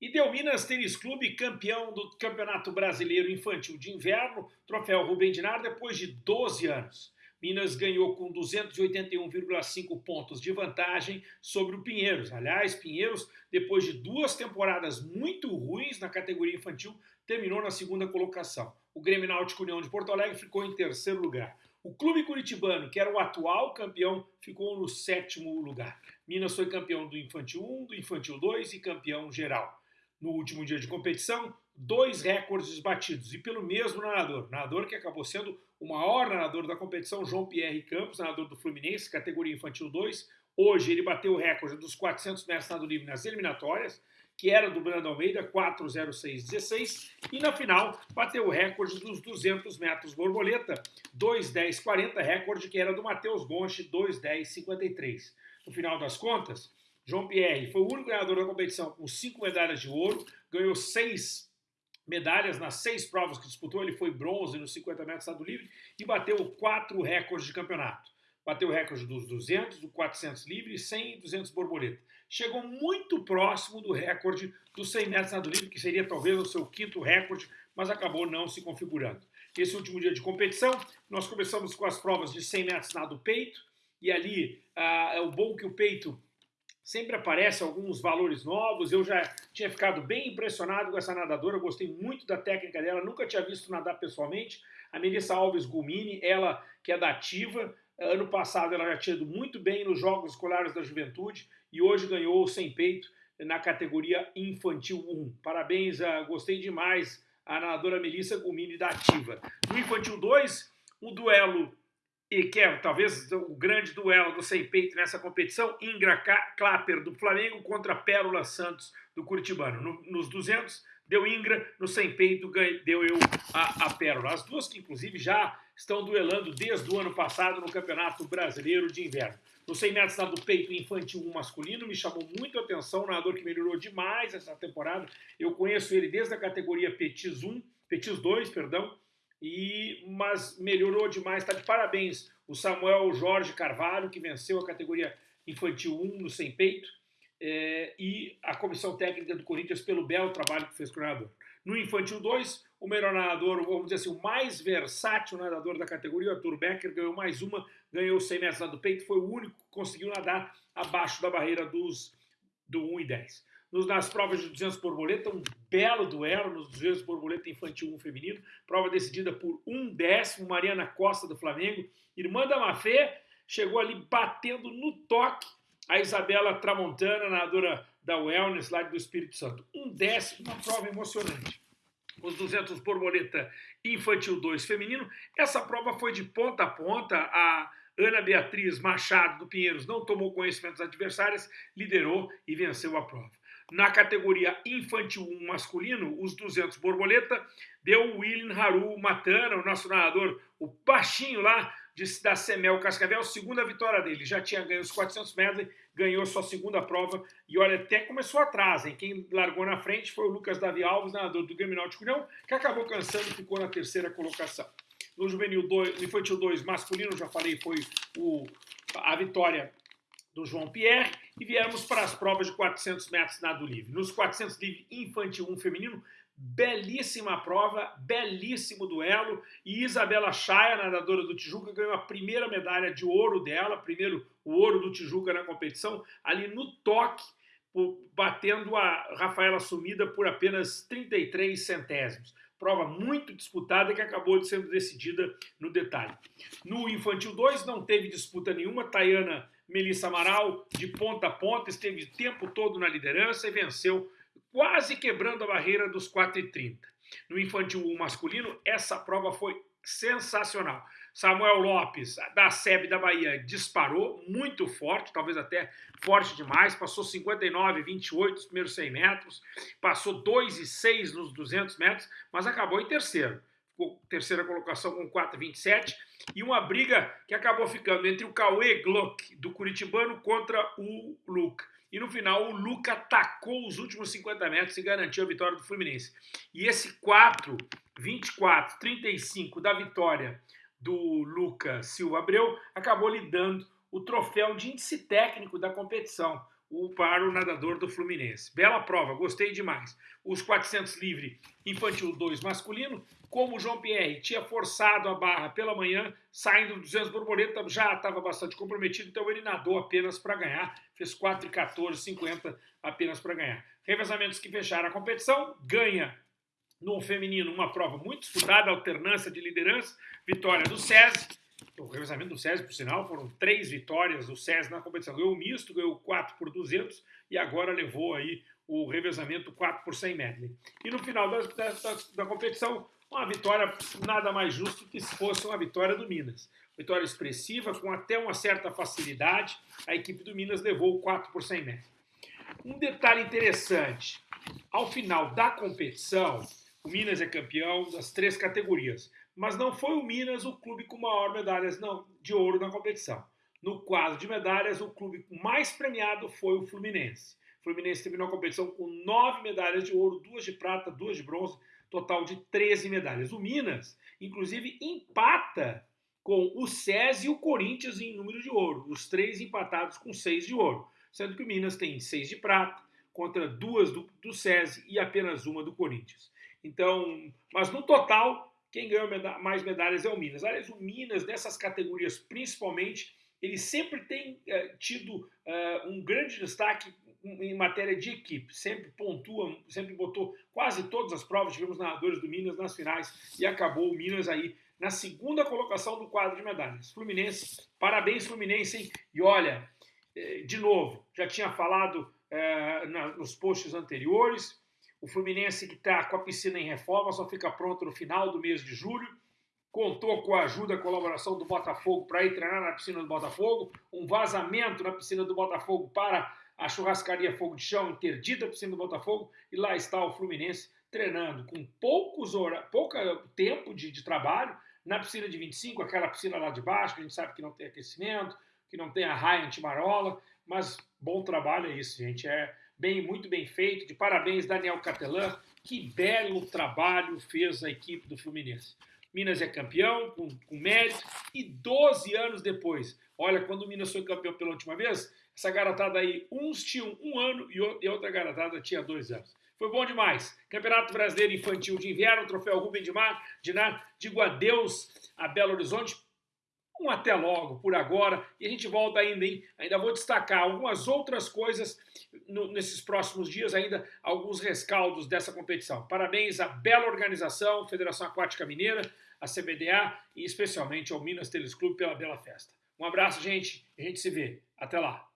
E Delminas Tênis Clube, campeão do Campeonato Brasileiro Infantil de Inverno, troféu Rubem Dinar, depois de 12 anos. Minas ganhou com 281,5 pontos de vantagem sobre o Pinheiros. Aliás, Pinheiros, depois de duas temporadas muito ruins na categoria infantil, terminou na segunda colocação. O Grêmio Náutico União de Porto Alegre ficou em terceiro lugar. O clube curitibano, que era o atual campeão, ficou no sétimo lugar. Minas foi campeão do Infantil 1, do Infantil 2 e campeão geral no último dia de competição, dois recordes batidos, e pelo mesmo nadador. Nadador que acabou sendo o maior nadador da competição, João Pierre Campos, nadador do Fluminense, categoria infantil 2. Hoje ele bateu o recorde dos 400 metros nado livre nas eliminatórias, que era do Brando Almeida, 4,06,16, e na final bateu o recorde dos 200 metros borboleta, 2,10,40, recorde que era do Matheus Gonche, 2,10,53. No final das contas, João Pierre foi o único ganhador da competição com cinco medalhas de ouro, ganhou seis medalhas nas seis provas que disputou. Ele foi bronze nos 50 metros estado livre e bateu quatro recordes de campeonato. Bateu o recorde dos 200, do 400 livre, 100 e 200 borboleta. Chegou muito próximo do recorde dos 100 metros nado livre, que seria talvez o seu quinto recorde, mas acabou não se configurando. Esse último dia de competição, nós começamos com as provas de 100 metros nado peito, e ali ah, é o bom que o peito sempre aparecem alguns valores novos. Eu já tinha ficado bem impressionado com essa nadadora, gostei muito da técnica dela, nunca tinha visto nadar pessoalmente. A Melissa Alves Gumini, ela que é da Ativa, ano passado ela já tinha ido muito bem nos Jogos Escolares da Juventude e hoje ganhou sem peito na categoria Infantil 1. Parabéns, uh, gostei demais a nadadora Melissa Gumini da Ativa. No Infantil 2, o duelo e que é talvez o grande duelo do sem peito nessa competição, Ingra Clapper do Flamengo contra Pérola Santos do Curitibano. No, nos 200 deu Ingra, no sem peito deu eu a, a Pérola. As duas que inclusive já estão duelando desde o ano passado no Campeonato Brasileiro de Inverno. No 100 metros do peito infantil 1 masculino, me chamou muito a atenção, um nadador que melhorou demais essa temporada. Eu conheço ele desde a categoria Petis 1, Petis 2, perdão, e mas melhorou demais, está de parabéns o Samuel Jorge Carvalho, que venceu a categoria infantil 1 no sem peito, é, e a comissão técnica do Corinthians pelo belo trabalho que fez com o nadador. No infantil 2, o melhor nadador, vamos dizer assim, o mais versátil nadador da categoria, o Arthur Becker, ganhou mais uma, ganhou 100 metros lá do peito, foi o único que conseguiu nadar abaixo da barreira dos do 1 e 10 nas provas de 200 borboleta, um belo duelo nos 200 borboleta infantil 1 feminino, prova decidida por um décimo, Mariana Costa do Flamengo, irmã da Mafê, chegou ali batendo no toque a Isabela Tramontana, nadadora da Wellness lá do Espírito Santo. Um décimo, uma prova emocionante. Os 200 borboleta infantil 2 feminino, essa prova foi de ponta a ponta, a Ana Beatriz Machado do Pinheiros não tomou conhecimento das adversárias, liderou e venceu a prova. Na categoria infantil 1 masculino, os 200 borboleta, deu o William Haru Matana, o nosso nadador, o baixinho lá de, da Semel Cascavel, segunda vitória dele. Já tinha ganho os 400 metros, ganhou sua segunda prova e olha, até começou atrás, hein? Quem largou na frente foi o Lucas Davi Alves, nadador do Grêmio Náutico União, que acabou cansando e ficou na terceira colocação. No juvenil 2, no infantil 2 masculino, já falei, foi o, a vitória do João Pierre e viemos para as provas de 400 metros nado livre. Nos 400 livre infantil 1 feminino, belíssima prova, belíssimo duelo e Isabela Chaia, nadadora do Tijuca, ganhou a primeira medalha de ouro dela, primeiro o ouro do Tijuca na competição, ali no toque, batendo a Rafaela Sumida por apenas 33 centésimos. Prova muito disputada que acabou sendo decidida no detalhe. No Infantil 2 não teve disputa nenhuma, Tayana Melissa Amaral, de ponta a ponta, esteve o tempo todo na liderança e venceu, quase quebrando a barreira dos 4,30. No infantil 1 masculino, essa prova foi sensacional. Samuel Lopes, da SEB da Bahia, disparou muito forte, talvez até forte demais, passou 59 28 nos primeiros 100 metros, passou 2 e 6 nos 200 metros, mas acabou em terceiro terceira colocação com 4,27, e uma briga que acabou ficando entre o Cauê Glock, do Curitibano, contra o Luca. E no final, o Luca atacou os últimos 50 metros e garantiu a vitória do Fluminense. E esse 4, 24, 35 da vitória do Luca Silva Abreu acabou lhe dando o troféu de índice técnico da competição. O, para o nadador do Fluminense. Bela prova, gostei demais. Os 400 livre infantil 2 masculino, como o João Pierre tinha forçado a barra pela manhã, saindo do 200 borboleta, já estava bastante comprometido, então ele nadou apenas para ganhar, fez 4 e 14, 50 apenas para ganhar. Revezamentos que fecharam a competição, ganha no feminino uma prova muito disputada, alternância de liderança, vitória do SESI, o revezamento do SESI, por sinal, foram três vitórias do SESI na competição. Ganhou o misto, ganhou 4 por 200 e agora levou aí o revezamento 4 por 100 medley. E no final da, da, da competição, uma vitória nada mais justo que se fosse uma vitória do Minas. Vitória expressiva, com até uma certa facilidade, a equipe do Minas levou o 4 por 100 medley. Um detalhe interessante, ao final da competição, o Minas é campeão das três categorias mas não foi o Minas o clube com maior medalhas não, de ouro na competição. No quadro de medalhas, o clube mais premiado foi o Fluminense. O Fluminense terminou a competição com nove medalhas de ouro, duas de prata, duas de bronze, total de 13 medalhas. O Minas, inclusive, empata com o SESI e o Corinthians em número de ouro, os três empatados com seis de ouro, sendo que o Minas tem seis de prata, contra duas do, do SESI e apenas uma do Corinthians. Então, mas no total, quem ganhou mais medalhas é o Minas. Aliás, o Minas, nessas categorias principalmente, ele sempre tem uh, tido uh, um grande destaque em matéria de equipe. Sempre pontua, sempre botou quase todas as provas. Tivemos nadadores do Minas nas finais e acabou o Minas aí na segunda colocação do quadro de medalhas. Fluminense, parabéns Fluminense, hein? E olha, eh, de novo, já tinha falado nos posts anteriores, o Fluminense que está com a piscina em reforma só fica pronto no final do mês de julho. Contou com a ajuda e colaboração do Botafogo para ir treinar na piscina do Botafogo. Um vazamento na piscina do Botafogo para a churrascaria Fogo de Chão, interdita a piscina do Botafogo. E lá está o Fluminense treinando com poucos hora, pouco tempo de, de trabalho na piscina de 25, aquela piscina lá de baixo, que a gente sabe que não tem aquecimento, que não tem a raia antimarola, mas bom trabalho é isso, gente. É, bem, muito bem feito. De parabéns, Daniel Catelan. Que belo trabalho fez a equipe do Fluminense. Minas é campeão, com, com mérito, e 12 anos depois, olha, quando o Minas foi campeão pela última vez, essa garotada aí, uns tinham um ano e outra garotada tinha dois anos. Foi bom demais. Campeonato Brasileiro Infantil de Inverno, troféu Rubem de Mar, de Nar, digo adeus a Belo Horizonte, um até logo por agora e a gente volta ainda, hein? Ainda vou destacar algumas outras coisas no, nesses próximos dias, ainda alguns rescaldos dessa competição. Parabéns à bela organização, Federação Aquática Mineira, a CBDA e especialmente ao Minas Tênis Clube pela bela festa. Um abraço, gente, a gente se vê. Até lá.